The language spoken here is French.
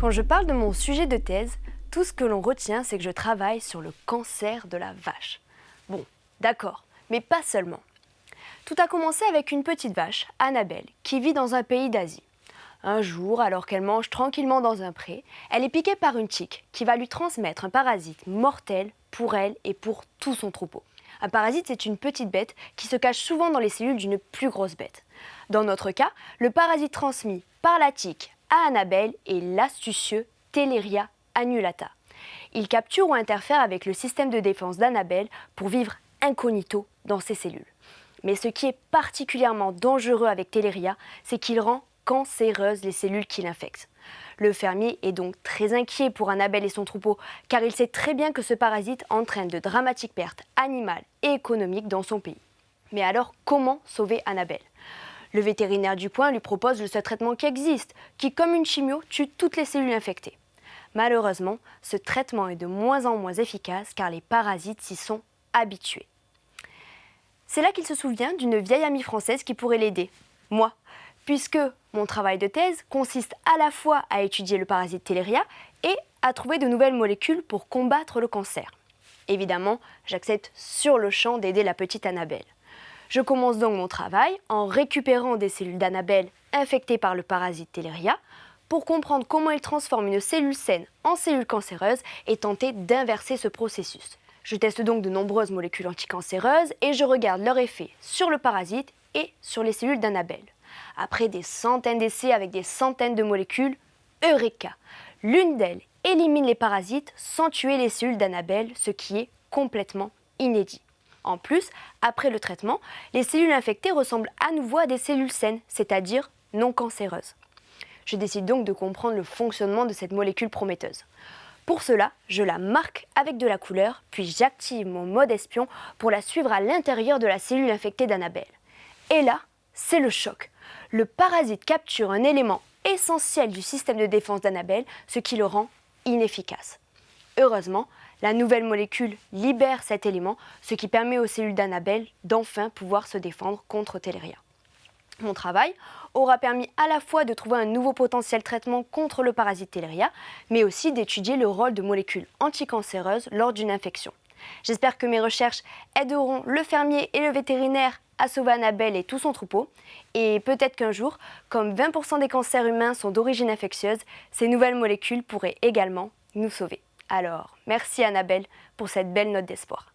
Quand je parle de mon sujet de thèse, tout ce que l'on retient, c'est que je travaille sur le cancer de la vache. Bon, d'accord, mais pas seulement. Tout a commencé avec une petite vache, Annabelle, qui vit dans un pays d'Asie. Un jour, alors qu'elle mange tranquillement dans un pré, elle est piquée par une tique qui va lui transmettre un parasite mortel pour elle et pour tout son troupeau. Un parasite, c'est une petite bête qui se cache souvent dans les cellules d'une plus grosse bête. Dans notre cas, le parasite transmis par la tique à Annabelle est l'astucieux Teleria annulata. Il capture ou interfère avec le système de défense d'Annabelle pour vivre incognito dans ses cellules. Mais ce qui est particulièrement dangereux avec Teleria, c'est qu'il rend cancéreuses les cellules qui l'infectent. Le fermier est donc très inquiet pour Annabelle et son troupeau, car il sait très bien que ce parasite entraîne de dramatiques pertes animales et économiques dans son pays. Mais alors, comment sauver Annabelle? Le vétérinaire du coin lui propose le seul traitement qui existe, qui, comme une chimio, tue toutes les cellules infectées. Malheureusement, ce traitement est de moins en moins efficace car les parasites s'y sont habitués. C'est là qu'il se souvient d'une vieille amie française qui pourrait l'aider, moi, puisque mon travail de thèse consiste à la fois à étudier le parasite Teleria et à trouver de nouvelles molécules pour combattre le cancer. Évidemment, j'accepte sur le champ d'aider la petite Annabelle. Je commence donc mon travail en récupérant des cellules d'Annabelle infectées par le parasite Teleria pour comprendre comment il transforme une cellule saine en cellule cancéreuse et tenter d'inverser ce processus. Je teste donc de nombreuses molécules anticancéreuses et je regarde leur effet sur le parasite et sur les cellules d'Annabelle. Après des centaines d'essais avec des centaines de molécules, Eureka L'une d'elles élimine les parasites sans tuer les cellules d'Annabelle, ce qui est complètement inédit. En plus, après le traitement, les cellules infectées ressemblent à nouveau à des cellules saines, c'est-à-dire non cancéreuses. Je décide donc de comprendre le fonctionnement de cette molécule prometteuse. Pour cela, je la marque avec de la couleur, puis j'active mon mode espion pour la suivre à l'intérieur de la cellule infectée d'Annabelle. Et là, c'est le choc. Le parasite capture un élément essentiel du système de défense d'Annabelle, ce qui le rend inefficace. Heureusement, la nouvelle molécule libère cet élément, ce qui permet aux cellules d'Annabelle d'enfin pouvoir se défendre contre Teleria. Mon travail aura permis à la fois de trouver un nouveau potentiel traitement contre le parasite Teleria, mais aussi d'étudier le rôle de molécules anticancéreuses lors d'une infection. J'espère que mes recherches aideront le fermier et le vétérinaire à sauver Annabelle et tout son troupeau. Et peut-être qu'un jour, comme 20% des cancers humains sont d'origine infectieuse, ces nouvelles molécules pourraient également nous sauver. Alors, merci Annabelle pour cette belle note d'espoir.